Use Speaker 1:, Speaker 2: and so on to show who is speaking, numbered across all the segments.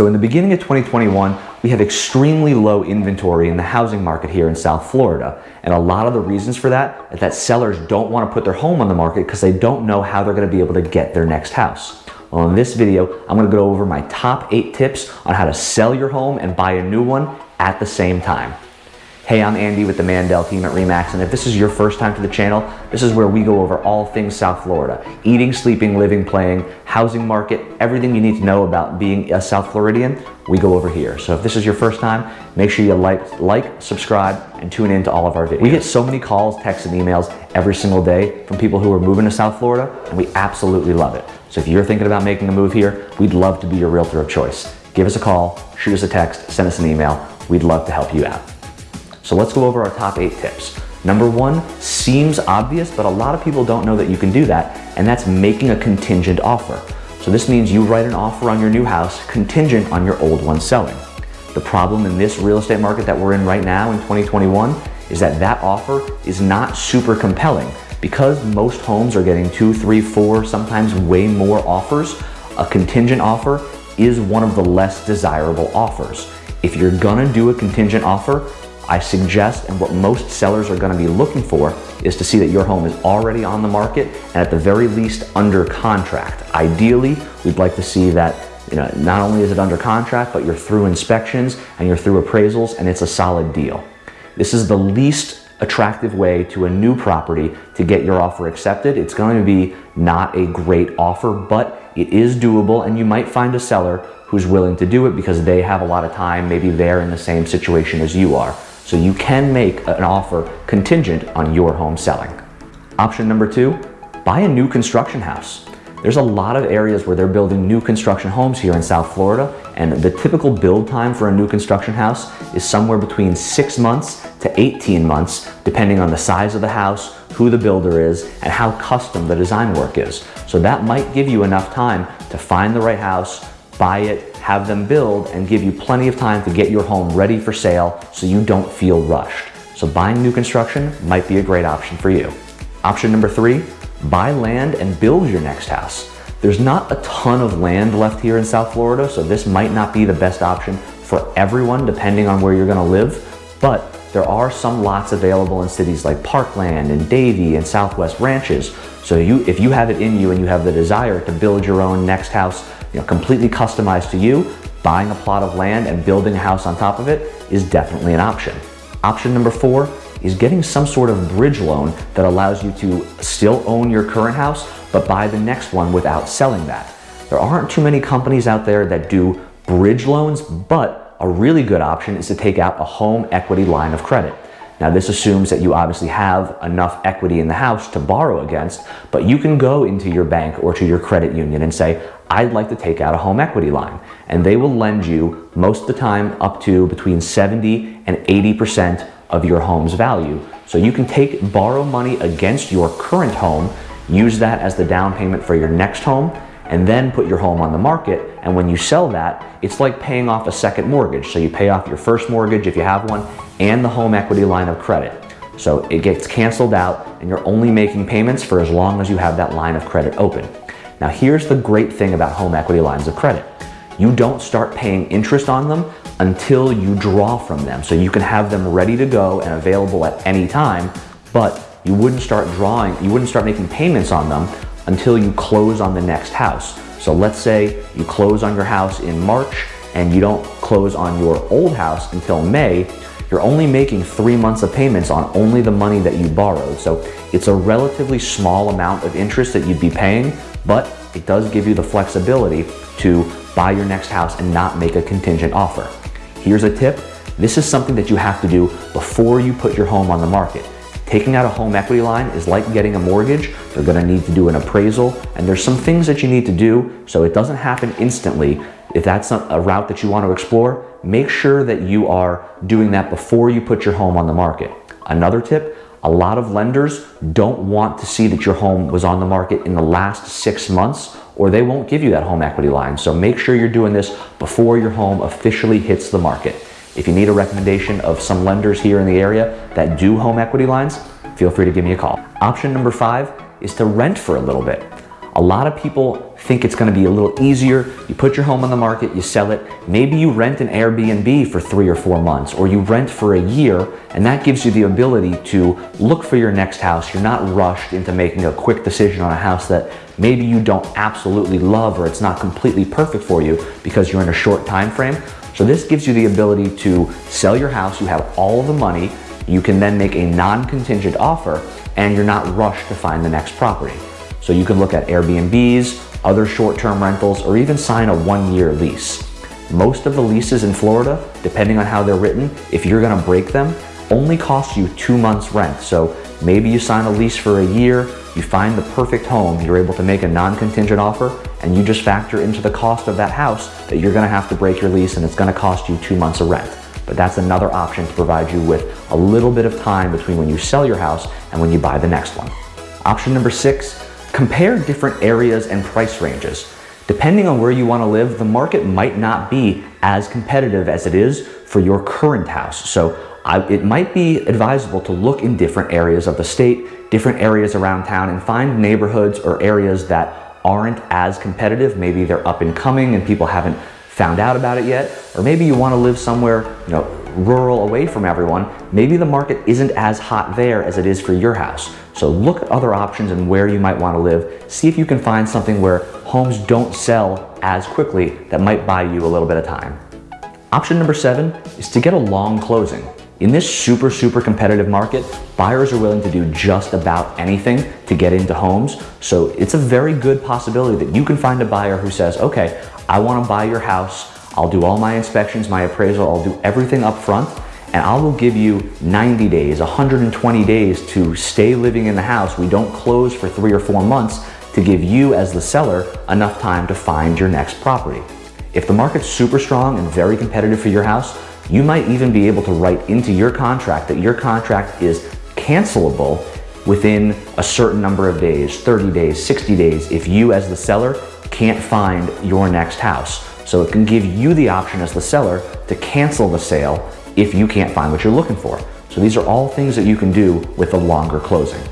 Speaker 1: So in the beginning of 2021, we have extremely low inventory in the housing market here in South Florida. And a lot of the reasons for that is that sellers don't want to put their home on the market because they don't know how they're going to be able to get their next house. Well, in this video, I'm going to go over my top eight tips on how to sell your home and buy a new one at the same time. Hey, I'm Andy with the Mandel team at REMAX, and if this is your first time to the channel, this is where we go over all things South Florida. Eating, sleeping, living, playing, housing market, everything you need to know about being a South Floridian, we go over here. So if this is your first time, make sure you like, like, subscribe, and tune in to all of our videos. We get so many calls, texts, and emails every single day from people who are moving to South Florida, and we absolutely love it. So if you're thinking about making a move here, we'd love to be your realtor of choice. Give us a call, shoot us a text, send us an email. We'd love to help you out. So let's go over our top eight tips. Number one seems obvious, but a lot of people don't know that you can do that, and that's making a contingent offer. So this means you write an offer on your new house contingent on your old one selling. The problem in this real estate market that we're in right now in 2021 is that that offer is not super compelling. Because most homes are getting two, three, four, sometimes way more offers, a contingent offer is one of the less desirable offers. If you're gonna do a contingent offer, I suggest and what most sellers are gonna be looking for is to see that your home is already on the market and at the very least under contract. Ideally, we'd like to see that you know, not only is it under contract, but you're through inspections and you're through appraisals and it's a solid deal. This is the least attractive way to a new property to get your offer accepted. It's going to be not a great offer, but it is doable and you might find a seller who's willing to do it because they have a lot of time. Maybe they're in the same situation as you are. So you can make an offer contingent on your home selling. Option number two, buy a new construction house. There's a lot of areas where they're building new construction homes here in South Florida, and the typical build time for a new construction house is somewhere between six months to 18 months, depending on the size of the house, who the builder is, and how custom the design work is. So that might give you enough time to find the right house, buy it, have them build, and give you plenty of time to get your home ready for sale so you don't feel rushed. So buying new construction might be a great option for you. Option number three, buy land and build your next house. There's not a ton of land left here in South Florida, so this might not be the best option for everyone depending on where you're gonna live, but there are some lots available in cities like Parkland and Davie and Southwest Ranches. So you, if you have it in you and you have the desire to build your own next house you know, completely customized to you, buying a plot of land and building a house on top of it is definitely an option. Option number four is getting some sort of bridge loan that allows you to still own your current house, but buy the next one without selling that. There aren't too many companies out there that do bridge loans, but a really good option is to take out a home equity line of credit. Now this assumes that you obviously have enough equity in the house to borrow against, but you can go into your bank or to your credit union and say, I'd like to take out a home equity line. And they will lend you most of the time up to between 70 and 80% of your home's value. So you can take, borrow money against your current home, use that as the down payment for your next home, and then put your home on the market. And when you sell that, it's like paying off a second mortgage. So you pay off your first mortgage if you have one, and the home equity line of credit. So it gets canceled out and you're only making payments for as long as you have that line of credit open. Now here's the great thing about home equity lines of credit. You don't start paying interest on them until you draw from them. So you can have them ready to go and available at any time, but you wouldn't start drawing, you wouldn't start making payments on them until you close on the next house. So let's say you close on your house in March and you don't close on your old house until May, you're only making three months of payments on only the money that you borrowed. So it's a relatively small amount of interest that you'd be paying, but it does give you the flexibility to buy your next house and not make a contingent offer. Here's a tip. This is something that you have to do before you put your home on the market. Taking out a home equity line is like getting a mortgage. They're gonna need to do an appraisal and there's some things that you need to do so it doesn't happen instantly. If that's a route that you want to explore, make sure that you are doing that before you put your home on the market. Another tip, a lot of lenders don't want to see that your home was on the market in the last six months or they won't give you that home equity line. So make sure you're doing this before your home officially hits the market. If you need a recommendation of some lenders here in the area that do home equity lines, feel free to give me a call. Option number five is to rent for a little bit. A lot of people think it's gonna be a little easier. You put your home on the market, you sell it. Maybe you rent an Airbnb for three or four months, or you rent for a year, and that gives you the ability to look for your next house. You're not rushed into making a quick decision on a house that maybe you don't absolutely love or it's not completely perfect for you because you're in a short time frame. So this gives you the ability to sell your house, you have all the money, you can then make a non-contingent offer and you're not rushed to find the next property. So you can look at Airbnbs, other short-term rentals, or even sign a one-year lease. Most of the leases in Florida, depending on how they're written, if you're gonna break them, only cost you two months rent. So maybe you sign a lease for a year, you find the perfect home, you're able to make a non-contingent offer, and you just factor into the cost of that house that you're gonna have to break your lease and it's gonna cost you two months of rent. But that's another option to provide you with a little bit of time between when you sell your house and when you buy the next one. Option number six, compare different areas and price ranges. Depending on where you want to live, the market might not be as competitive as it is for your current house. So I, it might be advisable to look in different areas of the state, different areas around town, and find neighborhoods or areas that aren't as competitive. Maybe they're up and coming and people haven't found out about it yet, or maybe you want to live somewhere, you know, rural away from everyone, maybe the market isn't as hot there as it is for your house. So look at other options and where you might want to live. See if you can find something where homes don't sell as quickly that might buy you a little bit of time. Option number seven is to get a long closing. In this super, super competitive market, buyers are willing to do just about anything to get into homes. So it's a very good possibility that you can find a buyer who says, okay, I wanna buy your house. I'll do all my inspections, my appraisal, I'll do everything up front and I will give you 90 days, 120 days to stay living in the house. We don't close for three or four months to give you as the seller enough time to find your next property. If the market's super strong and very competitive for your house, you might even be able to write into your contract that your contract is cancelable within a certain number of days, 30 days, 60 days, if you as the seller can't find your next house. So it can give you the option as the seller to cancel the sale if you can't find what you're looking for. So these are all things that you can do with a longer closing.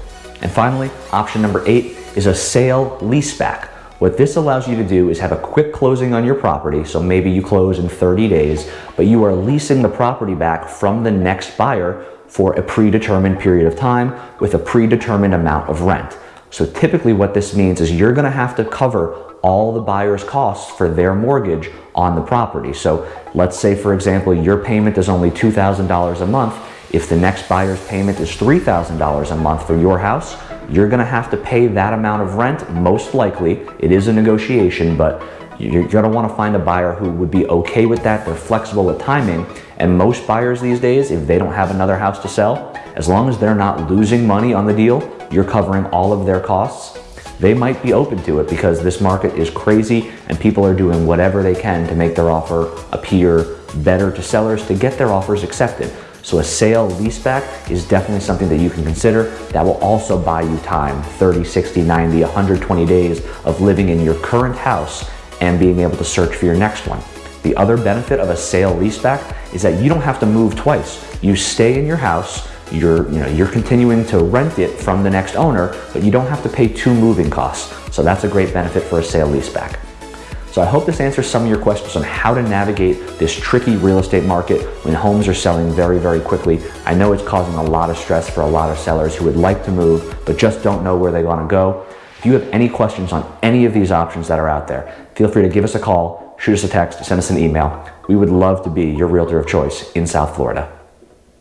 Speaker 1: And finally, option number eight is a sale leaseback. What this allows you to do is have a quick closing on your property, so maybe you close in 30 days, but you are leasing the property back from the next buyer for a predetermined period of time with a predetermined amount of rent. So typically what this means is you're gonna have to cover all the buyer's costs for their mortgage on the property. So let's say, for example, your payment is only $2,000 a month. If the next buyer's payment is $3,000 a month for your house, you're gonna have to pay that amount of rent, most likely. It is a negotiation, but you're gonna wanna find a buyer who would be okay with that. They're flexible with timing. And most buyers these days, if they don't have another house to sell, as long as they're not losing money on the deal, you're covering all of their costs, they might be open to it because this market is crazy and people are doing whatever they can to make their offer appear better to sellers to get their offers accepted. So a sale leaseback is definitely something that you can consider that will also buy you time, 30, 60, 90, 120 days of living in your current house and being able to search for your next one. The other benefit of a sale leaseback is that you don't have to move twice. You stay in your house, you're, you know, you're continuing to rent it from the next owner, but you don't have to pay two moving costs. So that's a great benefit for a sale leaseback. So I hope this answers some of your questions on how to navigate this tricky real estate market when homes are selling very, very quickly. I know it's causing a lot of stress for a lot of sellers who would like to move, but just don't know where they want to go. If you have any questions on any of these options that are out there, feel free to give us a call, shoot us a text, send us an email. We would love to be your realtor of choice in South Florida.